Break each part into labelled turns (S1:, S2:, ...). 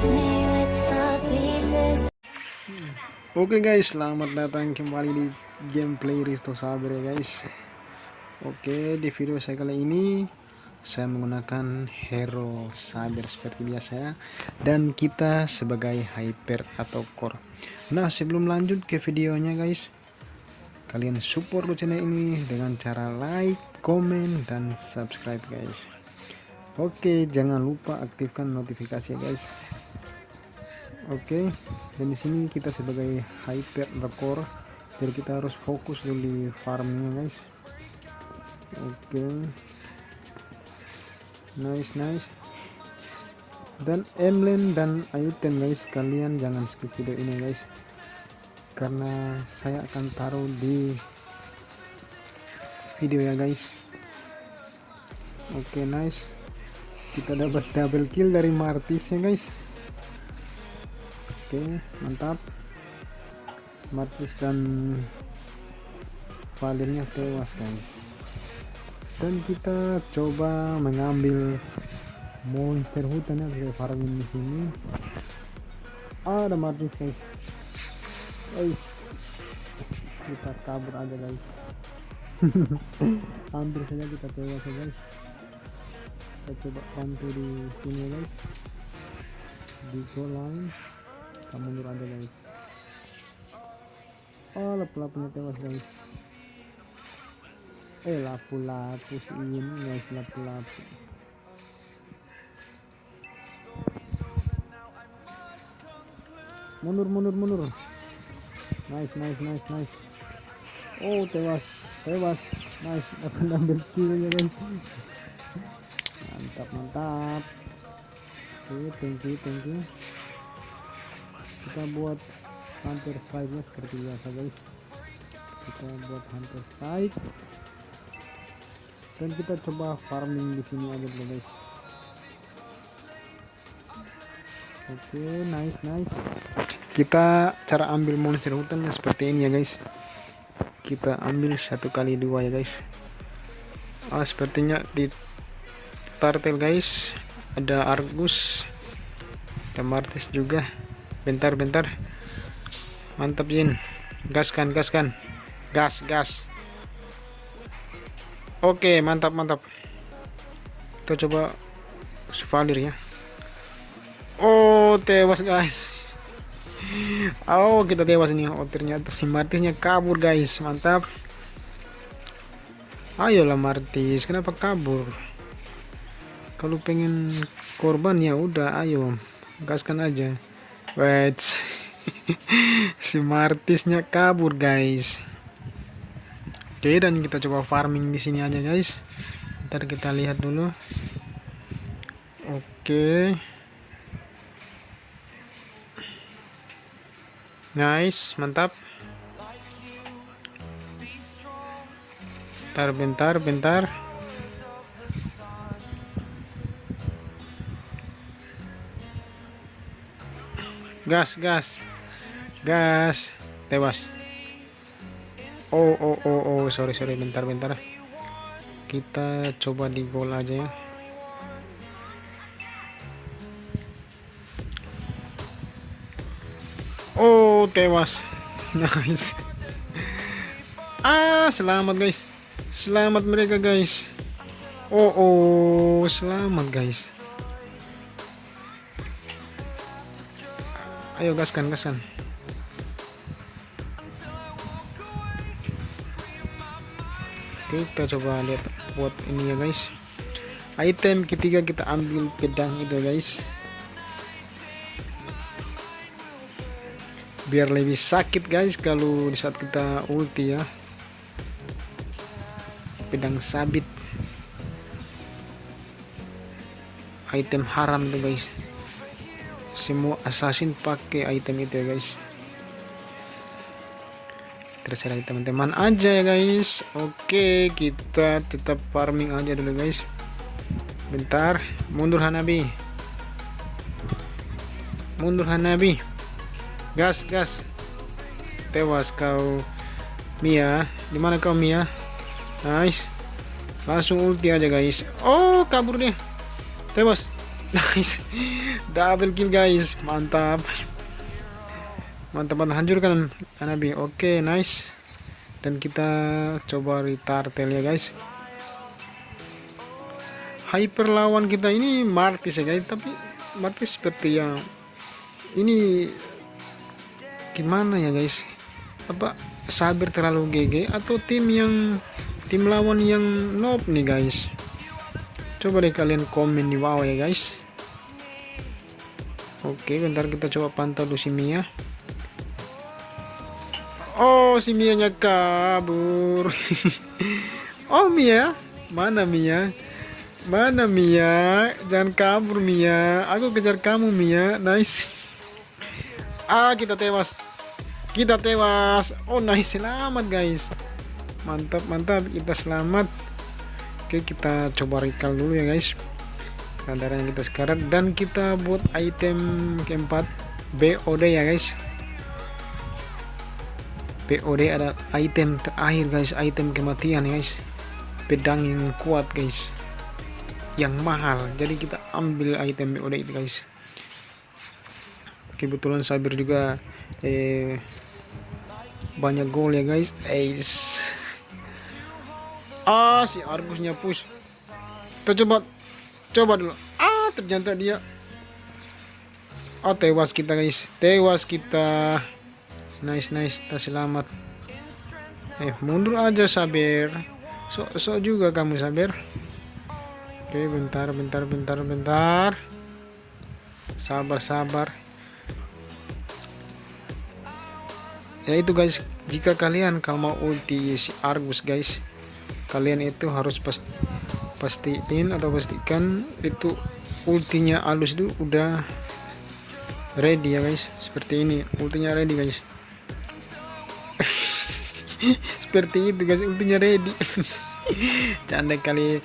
S1: Oke guys, selamat datang kembali di gameplay Risto Saber ya guys. Oke, di video saya kali ini saya menggunakan hero Saber seperti biasa ya. Dan kita sebagai hyper atau core. Nah, sebelum lanjut ke videonya guys, kalian support channel ini dengan cara like, komen, dan subscribe guys. Oke, jangan lupa aktifkan notifikasi ya guys oke dan di sini kita sebagai hyper record jadi kita harus fokus dulu di farming guys. Oke. Nice nice. Dan emblem dan item guys kalian jangan skip video ini guys. Karena saya akan taruh di video ya guys. Oke nice. Kita dapat double kill dari Martis ya guys oke mantap. Martis dan Valirnya tewas guys. Dan kita coba mengambil monster hutan ya dari farming di sini ada Martis guys. Guys kita kabur aja guys. Hampir saja kita tewas ya guys. Kita coba bantu di sini guys. Di kolam kita mundur aja guys oh lapu-lapunya tewas guys. Eh lapu-lapu ini guys lapu-lapu. Mundur mundur mundur. Nice nice nice nice. Oh tewas tewas. Nice akan ambil kill ya guys. Mantap mantap. Oke okay, thank you thank you kita buat hunter strike nya seperti biasa guys. Kita buat hunter strike dan kita coba farming di sini aja dulu guys. Oke okay, nice nice. Kita cara ambil monster hutan seperti ini ya guys. Kita ambil satu kali dua ya guys. Ah sepertinya di tartel guys. Ada argus ada martis juga bentar bentar. Mantap Jin. Gaskan gaskan gas gas oke mantap mantap. Kita coba Suvalir ya. Oh tewas guys. Oh kita tewas nih oh ternyata si Martisnya kabur guys. Mantap. Ayolah Martis. Kenapa kabur? Kalau pengen korban ya udah ayo. Gaskan aja Wait. si Martisnya kabur, guys. Oke, dan kita coba farming di sini aja, guys. Ntar kita lihat dulu. Oke. Nice, mantap. Bentar, bentar, bentar. Gas gas. Gas. Tewas. Oh oh oh oh. Sorry sorry. Bentar bentar. Kita coba di gol aja ya. Oh tewas. Nice. Ah selamat guys. Selamat mereka guys. Oh oh. Selamat guys ayo gaskan gaskan. Kita coba lihat buat ini ya guys. Item ketiga kita ambil pedang itu guys. Biar lebih sakit guys kalau di saat kita ulti ya. Pedang sabit. Item haram tuh guys semua assassin pakai item itu ya guys. Terserah teman-teman aja ya guys. Oke kita tetap farming aja dulu guys. Bentar. Mundur Hanabi. Mundur Hanabi. Gas gas. Tewas kau Mia. Di mana kau Mia? Nice. Langsung ulti aja guys. Oh kabur dia. Tewas nice double kill guys. Mantap. Mantap mantap. Hancurkan Hanabi oke okay, nice. Dan kita coba retartel ya guys. Hyper lawan kita ini Martis ya guys. Tapi Martis seperti yang ini gimana ya guys? Apa sabar terlalu GG atau tim yang tim lawan yang noob nih guys? Coba deh kalian komen di bawah ya guys oke bentar kita coba pantau dulu si Mia. Oh si Mia nya kabur. Oh Mia. Mana Mia? Mana Mia? Jangan kabur Mia. Aku kejar kamu Mia. Nice. Ah kita tewas. Kita tewas. Oh nice. Selamat guys. Mantap mantap. Kita selamat. Oke kita coba recall dulu ya guys keadaannya kita sekarang. Dan kita buat item keempat BOD ya guys. BOD ada item terakhir guys. Item kematian guys. Pedang yang kuat guys. Yang mahal. Jadi kita ambil item BOD itu guys. Kebetulan cyber juga eh banyak gol ya guys. Ace ah si Argusnya push kita coba coba dulu. Ah ternyata dia oh tewas kita guys. Tewas kita. Nice nice. Kita selamat. Eh mundur aja sabar so, so juga kamu sabar oke bentar bentar bentar bentar. Sabar sabar. Ya itu guys. Jika kalian kalau mau ulti si Argus guys kalian itu harus pasti pastiin atau pastikan itu ultinya alus itu udah ready ya guys. Seperti ini ultinya ready guys. Seperti itu guys ultinya ready. Canda kali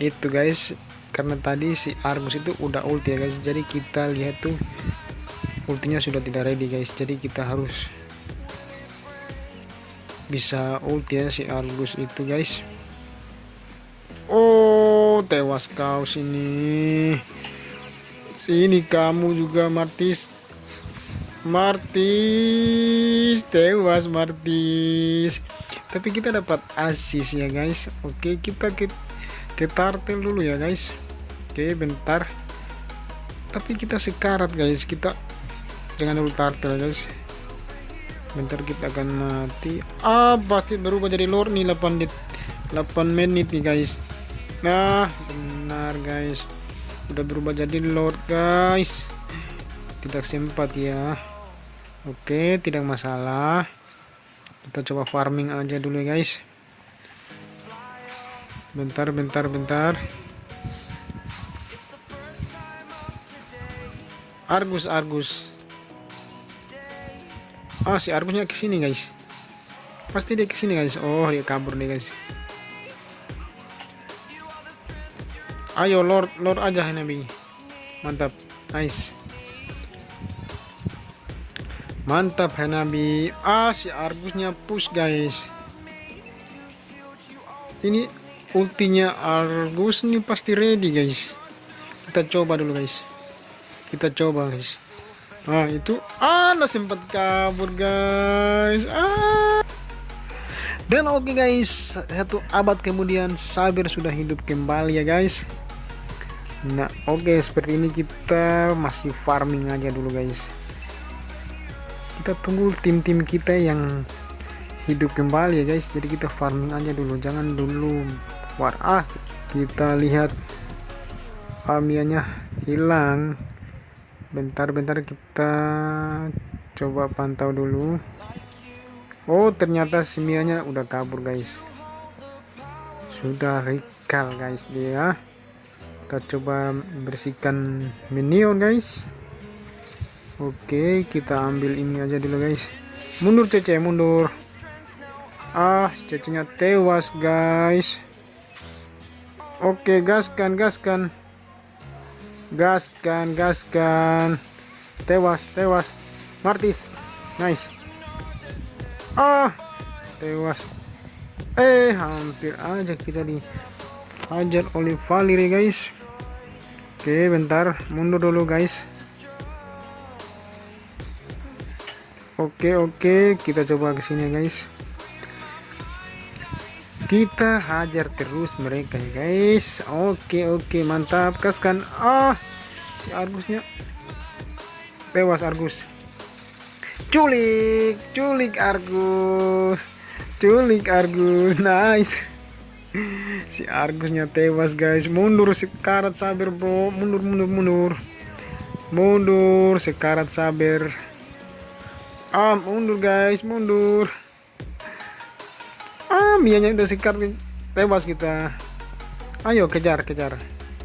S1: itu guys. Karena tadi si Argus itu udah ulti ya guys. Jadi kita lihat tuh ultinya sudah tidak ready guys. Jadi kita harus bisa ulti ya si Argus itu guys Tewas kau sini. Sini kamu juga Martis. Martis, tewas Martis. Tapi kita dapat asis ya guys. Oke, kita ke tartel dulu ya guys. Oke, bentar. Tapi kita sekarat guys. Kita jangan dulu tartel guys. Bentar kita akan mati. Ah, pasti berubah jadi lord nih 8 menit. 8 menit nih guys nah benar guys. Udah berubah jadi lord guys. Tidak sempat ya. Oke tidak masalah. Kita coba farming aja dulu ya guys. Bentar bentar bentar. Argus Argus. Ah si Argusnya ke sini guys. Pasti dia ke sini guys. Oh dia kabur nih guys ayo lord lord aja nabi mantap nice. Mantap nabi ah si argusnya push guys. Ini ultinya argus ini pasti ready guys. Kita coba dulu guys. Kita coba guys. Ah itu ah lah sempat kabur guys. Ah dan oke okay guys satu abad kemudian Sabir sudah hidup kembali ya guys. Nah oke okay, seperti ini kita masih farming aja dulu guys. Kita tunggu tim-tim kita yang hidup kembali ya guys. Jadi kita farming aja dulu. Jangan dulu war. Ah kita lihat Amianya hilang. Bentar-bentar kita coba pantau dulu Oh ternyata simianya udah kabur guys. Sudah recall guys dia. Kita coba bersihkan minion guys. Oke kita ambil ini aja dulu guys. Mundur cece mundur. Ah cecenya tewas guys. Oke gaskan gaskan. Gaskan gaskan. Tewas tewas. Martis nice ah tewas. Eh hampir aja kita di hajar oleh Valir guys. Oke bentar mundur dulu guys. Oke oke kita coba ke sini guys. Kita hajar terus mereka guys. Oke oke mantap kaskan. Ah si Argusnya. Tewas Argus culik culik Argus. Culik Argus nice. Si Argusnya tewas guys. Mundur sekarat sabar bro. Mundur mundur mundur. Mundur sekarat sabar ah mundur guys. Mundur. Ah mianya udah sikat tewas kita. Ayo kejar kejar.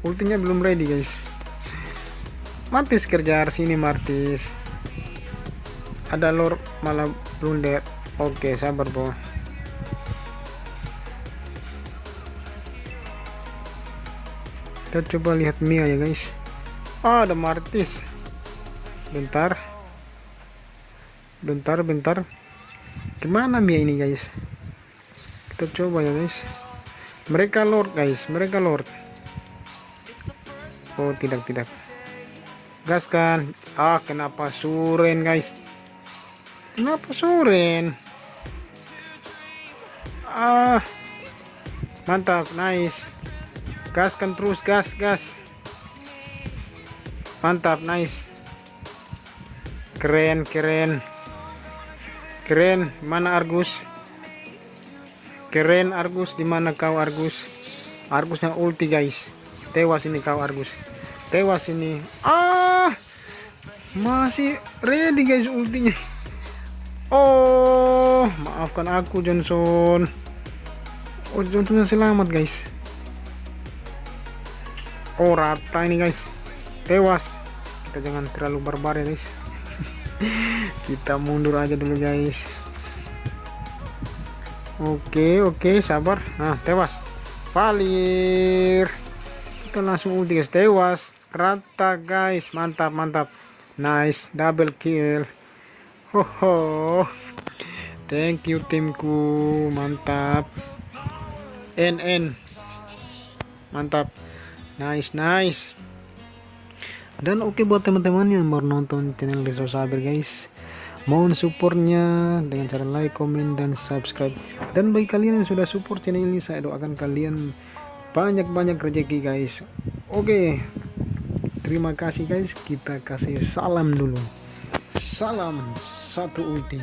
S1: Ultinya belum ready guys. Martis kejar sini Martis ada lor malah blunder oke sabar bro kita coba lihat Mia ya guys. Oh, ada Martis. Bentar. Bentar bentar. Gimana Mia ini guys? Kita coba ya guys. Mereka lord guys. Mereka lord. Oh tidak tidak. Gaskan. Ah kenapa suren guys kenapa suren ah. Mantap nice. Gaskan terus gas gas. Mantap nice. Keren keren. Keren mana Argus? Keren Argus. Di mana kau Argus? Argusnya ulti guys. Tewas ini kau Argus. Tewas ini. Ah. Masih ready guys ultinya oh maafkan aku Johnson. Oh Johnson selamat guys. Oh rata ini guys. Tewas. Kita jangan terlalu barbar ya guys. Kita mundur aja dulu guys. Oke oke sabar. Nah tewas. Palir kita langsung ulti guys. Tewas. Rata guys. Mantap mantap. Nice. Double kill thank you timku. Mantap. NN mantap. Nice nice. Dan oke okay buat teman-teman yang mau nonton channel Rizal Saber guys. Mohon supportnya dengan cara like comment dan subscribe. Dan bagi kalian yang sudah support channel ini saya doakan kalian banyak-banyak rezeki guys. Oke. Okay. terima kasih guys. Kita kasih salam dulu salam satu ulti